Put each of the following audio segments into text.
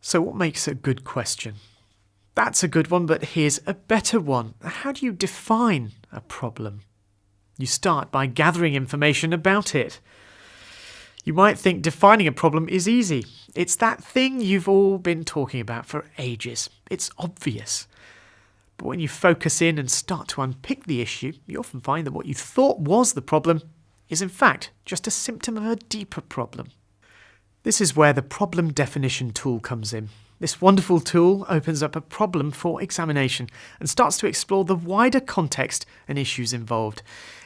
So, what makes a good question? That's a good one, but here's a better one. How do you define a problem? You start by gathering information about it. You might think defining a problem is easy. It's that thing you've all been talking about for ages. It's obvious. But when you focus in and start to unpick the issue, you often find that what you thought was the problem is in fact just a symptom of a deeper problem. This is where the problem definition tool comes in. This wonderful tool opens up a problem for examination and starts to explore the wider context and issues involved.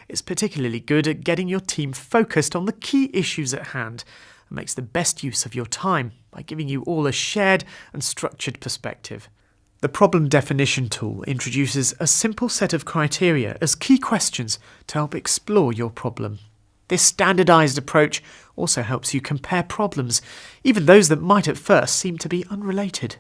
It's particularly good at getting your team focused on the key issues at hand and makes the best use of your time by giving you all a shared and structured perspective. The problem definition tool introduces a simple set of criteria as key questions to help explore your problem. This standardized approach also helps you compare problems, even those that might at first seem to be unrelated.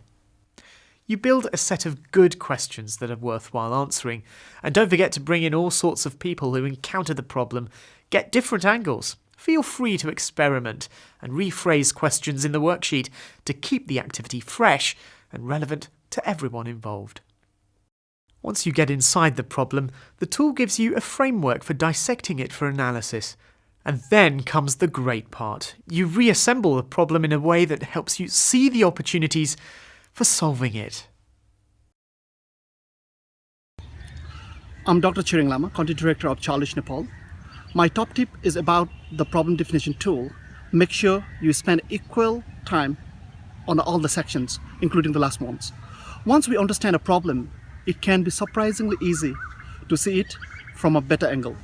You build a set of good questions that are worthwhile answering, and don't forget to bring in all sorts of people who encounter the problem, get different angles. Feel free to experiment and rephrase questions in the worksheet to keep the activity fresh and relevant to everyone involved. Once you get inside the problem, the tool gives you a framework for dissecting it for analysis and then comes the great part. You reassemble the problem in a way that helps you see the opportunities for solving it. I'm Dr. Chiring Lama, Content Director of Childreach Nepal. My top tip is about the problem definition tool. Make sure you spend equal time on all the sections, including the last ones. Once we understand a problem, it can be surprisingly easy to see it from a better angle.